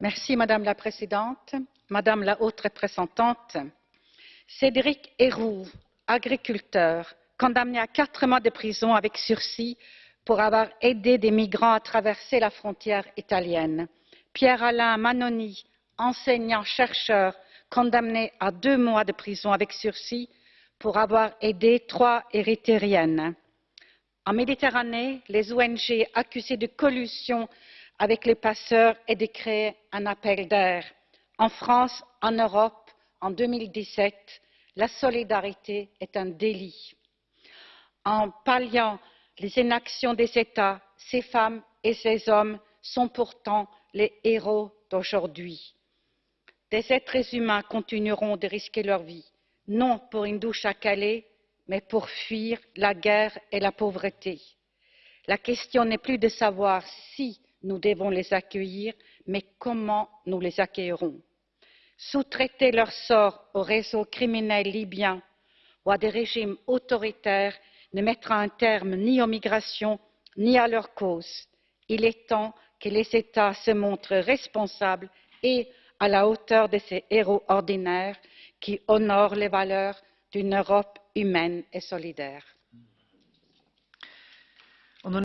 Madame la Présidente, Madame la Haute Représentante, Cédric Herrou, agriculteur, condamné à quatre mois de prison avec sursis pour avoir aidé des migrants à traverser la frontière italienne. Pierre-Alain Manoni, enseignant-chercheur, condamné à deux mois de prison avec sursis pour avoir aidé trois érythréennes. En Méditerranée, les ONG accusées de collusion avec les passeurs et de créer un appel d'air. En France, en Europe, en 2017, la solidarité est un délit. En palliant les inactions des États, ces femmes et ces hommes sont pourtant les héros d'aujourd'hui. Des êtres humains continueront de risquer leur vie, non pour une douche à Calais, mais pour fuir la guerre et la pauvreté. La question n'est plus de savoir si nous devons les accueillir, mais comment nous les accueillerons? Sous-traiter leur sort aux réseaux criminels libyens ou à des régimes autoritaires ne mettra un terme ni aux migrations ni à leur cause. Il est temps que les États se montrent responsables et à la hauteur de ces héros ordinaires qui honorent les valeurs d'une Europe humaine et solidaire.